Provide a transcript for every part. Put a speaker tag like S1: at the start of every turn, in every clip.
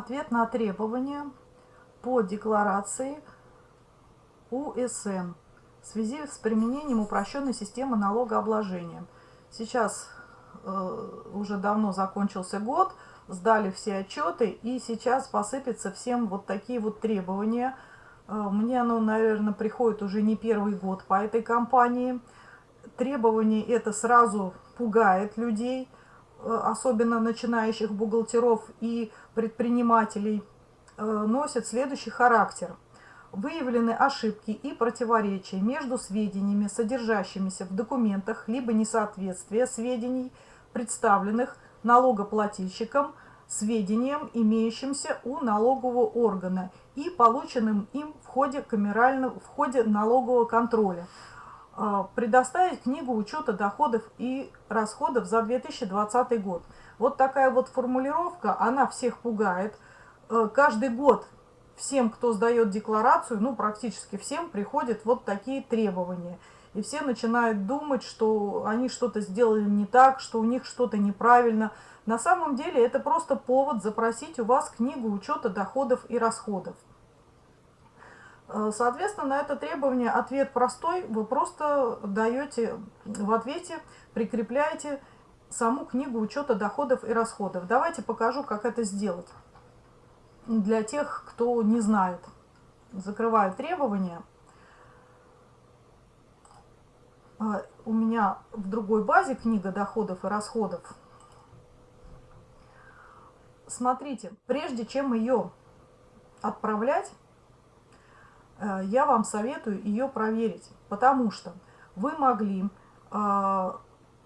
S1: Ответ на требования по декларации УСН в связи с применением упрощенной системы налогообложения. Сейчас э, уже давно закончился год, сдали все отчеты, и сейчас посыпятся всем вот такие вот требования. Э, мне оно, наверное, приходит уже не первый год по этой компании. Требования это сразу пугает людей – особенно начинающих бухгалтеров и предпринимателей, э, носят следующий характер. Выявлены ошибки и противоречия между сведениями, содержащимися в документах, либо несоответствие сведений, представленных налогоплательщиком, сведениям, имеющимся у налогового органа и полученным им в ходе, камерального, в ходе налогового контроля. А, предоставить книгу учета доходов и расходов за 2020 год. Вот такая вот формулировка, она всех пугает. Э, каждый год всем, кто сдает декларацию, ну практически всем, приходят вот такие требования. И все начинают думать, что они что-то сделали не так, что у них что-то неправильно. На самом деле это просто повод запросить у вас книгу учета доходов и расходов. Э, соответственно, на это требование ответ простой. Вы просто даете в ответе, прикрепляете саму книгу учета доходов и расходов. Давайте покажу, как это сделать. Для тех, кто не знает. Закрываю требования. Э, у меня в другой базе книга доходов и расходов. Смотрите, прежде чем ее отправлять, я вам советую ее проверить, потому что вы могли э,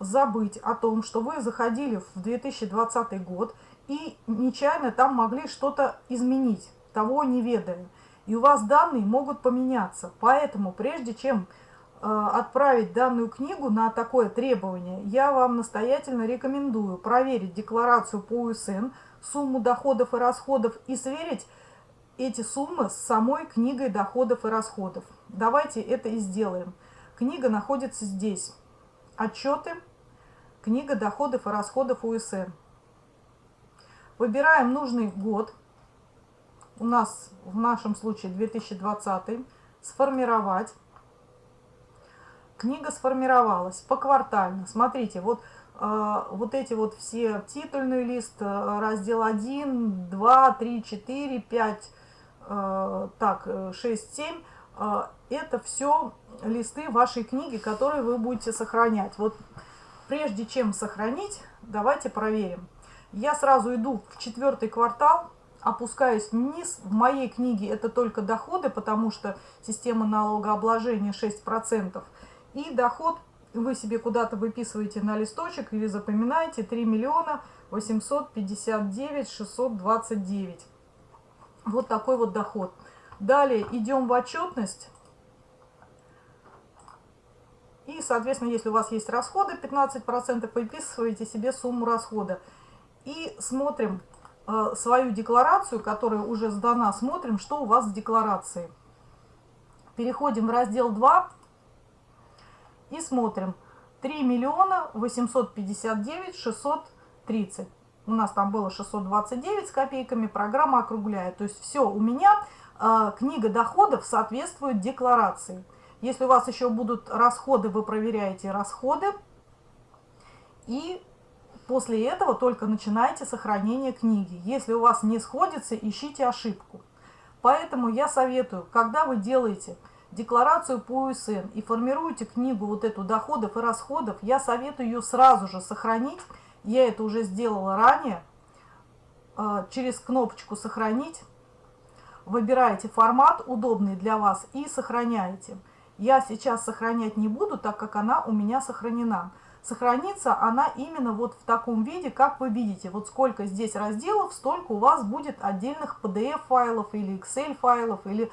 S1: забыть о том, что вы заходили в 2020 год и нечаянно там могли что-то изменить, того не ведая. И у вас данные могут поменяться. Поэтому прежде чем э, отправить данную книгу на такое требование, я вам настоятельно рекомендую проверить декларацию по УСН, сумму доходов и расходов и сверить эти суммы с самой книгой доходов и расходов. Давайте это и сделаем. Книга находится здесь. Отчеты, книга доходов и расходов УСН. Выбираем нужный год. У нас в нашем случае 2020. Сформировать. Книга сформировалась поквартально. Смотрите, вот э, вот эти вот все титульный лист, э, раздел 1, 2, 3, 4, 5, Э, так, 6-7, э, э, это все листы вашей книги, которые вы будете сохранять. Вот прежде чем сохранить, давайте проверим. Я сразу иду в четвертый квартал, опускаюсь вниз. В моей книге это только доходы, потому что система налогообложения 6%. И доход вы себе куда-то выписываете на листочек или запоминаете 3 миллиона 859 629. Вот такой вот доход. Далее идем в отчетность. И, соответственно, если у вас есть расходы 15%, выписываете себе сумму расхода. И смотрим э, свою декларацию, которая уже сдана, смотрим, что у вас в декларации. Переходим в раздел 2 и смотрим. 3 миллиона 859 630 у нас там было 629 с копейками, программа округляет. То есть все, у меня э, книга доходов соответствует декларации. Если у вас еще будут расходы, вы проверяете расходы. И после этого только начинаете сохранение книги. Если у вас не сходится, ищите ошибку. Поэтому я советую, когда вы делаете декларацию по УСН и формируете книгу вот эту доходов и расходов, я советую ее сразу же сохранить я это уже сделала ранее. А, через кнопочку «Сохранить» выбираете формат, удобный для вас, и сохраняете. Я сейчас сохранять не буду, так как она у меня сохранена. Сохранится она именно вот в таком виде, как вы видите. Вот сколько здесь разделов, столько у вас будет отдельных PDF-файлов или Excel-файлов, или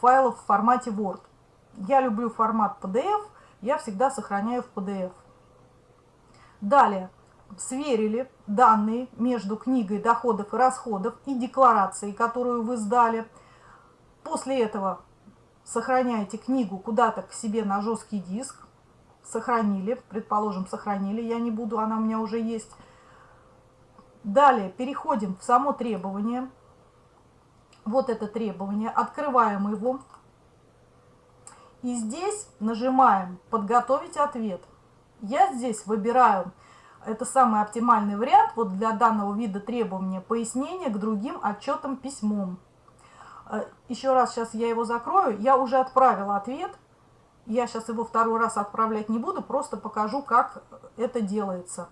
S1: файлов в формате Word. Я люблю формат PDF, я всегда сохраняю в PDF. Далее сверили данные между книгой доходов и расходов и декларацией, которую вы сдали. После этого сохраняете книгу куда-то к себе на жесткий диск. Сохранили, предположим, сохранили, я не буду, она у меня уже есть. Далее переходим в само требование. вот это требование, открываем его. И здесь нажимаем «Подготовить ответ». Я здесь выбираю, это самый оптимальный вариант вот для данного вида требования, пояснение к другим отчетам письмом. Э, Еще раз сейчас я его закрою. Я уже отправила ответ. Я сейчас его второй раз отправлять не буду, просто покажу, как это делается.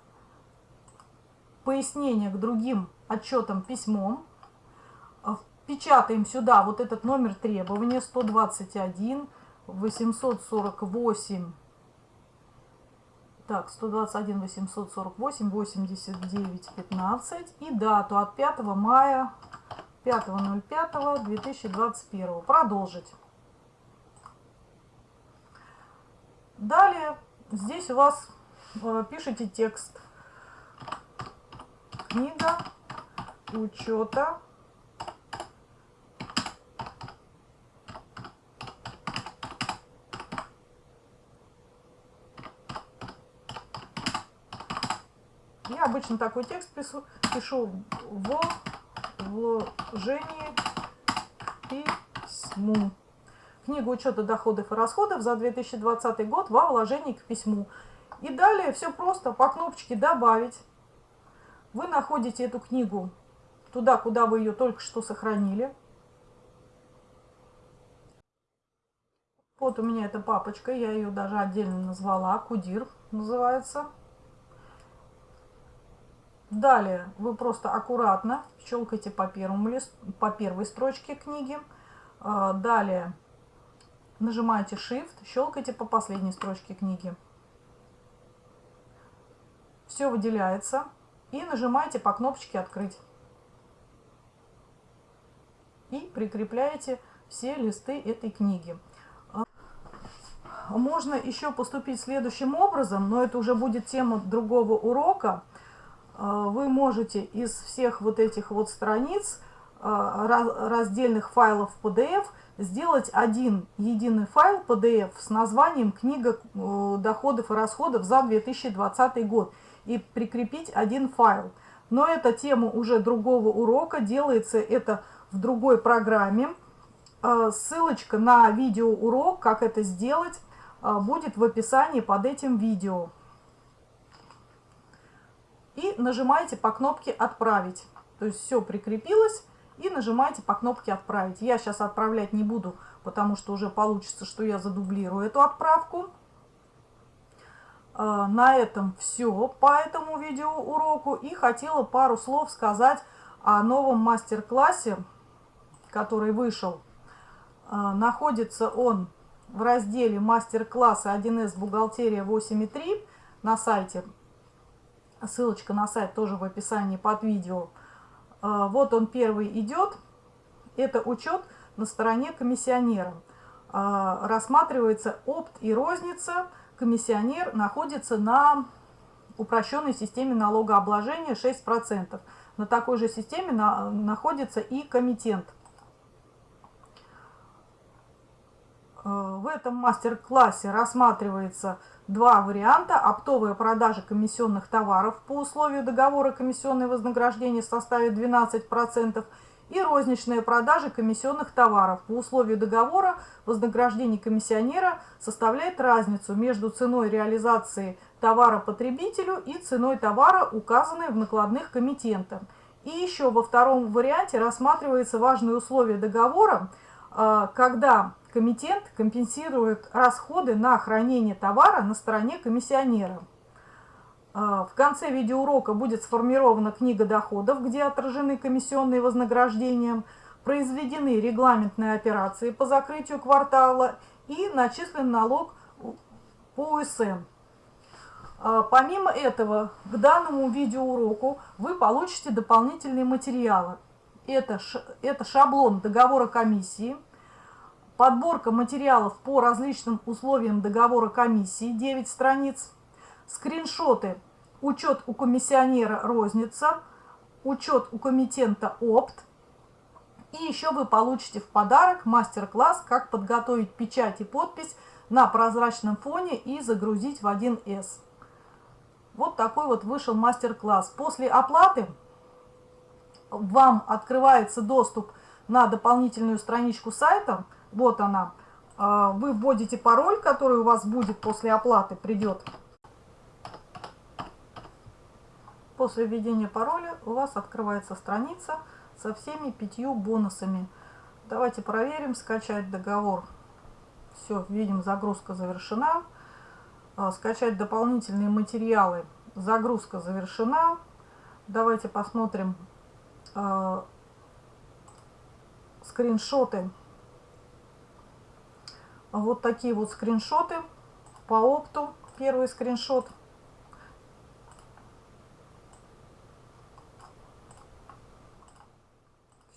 S1: Пояснение к другим отчетам письмом. Э, печатаем сюда вот этот номер требования 121 848 так, 121 848 89 15 и дату от 5 мая 5.05.2021. Продолжить. Далее здесь у вас э, пишите текст. Книга учета обычно такой текст пишу, пишу в вложении письму. Книгу учета доходов и расходов за 2020 год во вложении к письму. И далее все просто по кнопочке «Добавить». Вы находите эту книгу туда, куда вы ее только что сохранили. Вот у меня эта папочка, я ее даже отдельно назвала, Кудир называется. Далее вы просто аккуратно щелкаете по, первому лист, по первой строчке книги. А, далее нажимаете Shift, щелкаете по последней строчке книги. Все выделяется. И нажимаете по кнопочке «Открыть». И прикрепляете все листы этой книги. А, можно еще поступить следующим образом, но это уже будет тема другого урока – вы можете из всех вот этих вот страниц а, раздельных файлов PDF сделать один единый файл PDF с названием «Книга э, доходов и расходов за 2020 год» и прикрепить один файл. Но это тема уже другого урока, делается это в другой программе. А, ссылочка на видеоурок, как это сделать, будет в описании под этим видео и нажимаете по кнопке «Отправить». То есть все прикрепилось и нажимаете по кнопке «Отправить». Я сейчас отправлять не буду, потому что уже получится, что я задублирую эту отправку. А, на этом все по этому видеоуроку. И хотела пару слов сказать о новом мастер-классе, который вышел. А, находится он в разделе мастер-класса 1С бухгалтерия 8.3 на сайте Ссылочка на сайт тоже в описании под видео. А, вот он первый идет. Это учет на стороне комиссионера. А, рассматривается опт и розница. Комиссионер находится на упрощенной системе налогообложения 6%. На такой же системе находится и комитент. В этом мастер-классе рассматривается два варианта. Оптовая продажа комиссионных товаров по условию договора комиссионное вознаграждение составит 12%. И розничная продажа комиссионных товаров по условию договора вознаграждение комиссионера составляет разницу между ценой реализации товара потребителю и ценой товара, указанной в накладных комитентах. И еще во втором варианте рассматривается важное условие договора, а, когда комитет компенсирует расходы на хранение товара на стороне комиссионера. А, в конце видеоурока будет сформирована книга доходов, где отражены комиссионные вознаграждения, произведены регламентные операции по закрытию квартала и начислен налог по УСН. А, помимо этого, к данному видеоуроку вы получите дополнительные материалы. Это, это шаблон договора комиссии, подборка материалов по различным условиям договора комиссии 9 страниц, скриншоты, учет у комиссионера розница, учет у комитента опт, и еще вы получите в подарок мастер-класс, как подготовить печать и подпись на прозрачном фоне и загрузить в 1С. Вот такой вот вышел мастер-класс. После оплаты вам открывается доступ на дополнительную страничку сайта. Вот она. А, вы вводите пароль, который у вас будет после оплаты, придет. После введения пароля у вас открывается страница со всеми пятью бонусами. Давайте проверим, скачать договор. Все, видим, загрузка завершена. А, скачать дополнительные материалы. Загрузка завершена. Давайте посмотрим э, скриншоты. Вот такие вот скриншоты по опту. Первый скриншот.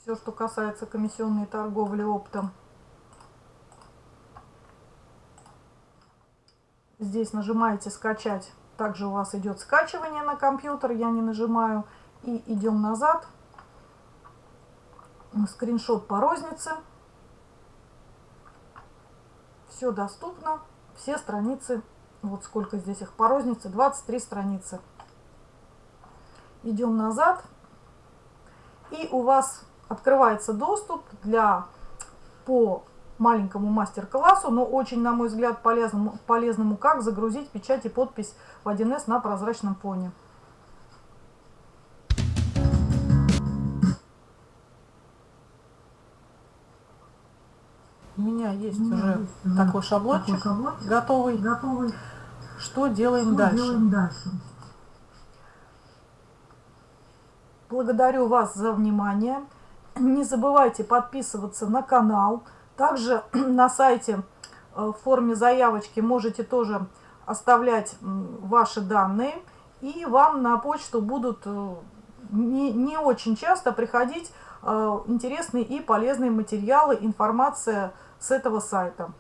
S1: Все, что касается комиссионной торговли оптом. Здесь нажимаете «Скачать». Также у вас идет скачивание на компьютер, я не нажимаю. И идем назад. Скриншот по рознице. Все доступно. Все страницы, вот сколько здесь их по рознице, 23 страницы. Идем назад. И у вас открывается доступ для по маленькому мастер-классу, но очень, на мой взгляд, полезному, полезному, как загрузить печать и подпись в 1С на прозрачном фоне. Меня есть меня уже есть такой шаблончик, такой шаблончик готовый. готовый. Что делаем Что дальше? Делаем дальше? Благодарю вас за внимание. Не забывайте подписываться на канал. Также на сайте э, в форме заявочки можете тоже оставлять ваши данные. И вам на почту будут э, не, не очень часто приходить интересные и полезные материалы, информация с этого сайта.